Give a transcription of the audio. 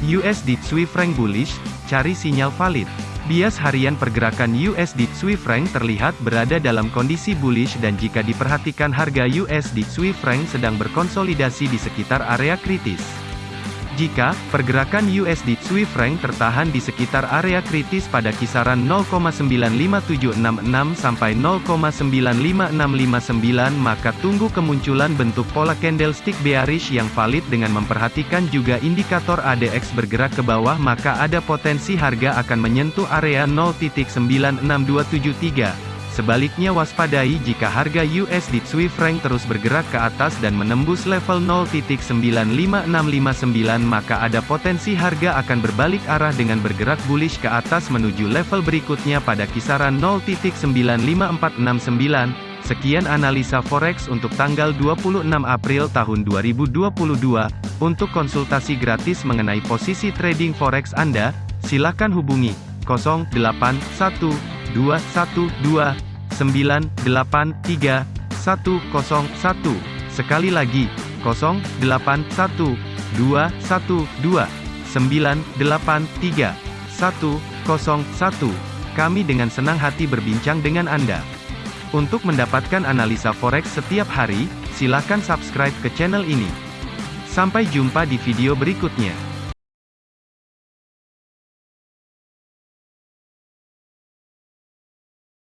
USD Swiss franc bullish, cari sinyal valid. Bias harian pergerakan USD Swiss franc terlihat berada dalam kondisi bullish dan jika diperhatikan harga USD Swiss franc sedang berkonsolidasi di sekitar area kritis. Jika pergerakan USD Swiss franc tertahan di sekitar area kritis pada kisaran 0,95766 sampai 0,95659 maka tunggu kemunculan bentuk pola candlestick bearish yang valid dengan memperhatikan juga indikator ADX bergerak ke bawah maka ada potensi harga akan menyentuh area 0.96273. Sebaliknya waspadai jika harga USD Swiss franc terus bergerak ke atas dan menembus level 0.95659 maka ada potensi harga akan berbalik arah dengan bergerak bullish ke atas menuju level berikutnya pada kisaran 0.95469. Sekian analisa forex untuk tanggal 26 April tahun 2022. Untuk konsultasi gratis mengenai posisi trading forex Anda, silakan hubungi 081212 983 101. Sekali lagi, 081 212 983 101. Kami dengan senang hati berbincang dengan Anda. Untuk mendapatkan analisa forex setiap hari, silakan subscribe ke channel ini. Sampai jumpa di video berikutnya.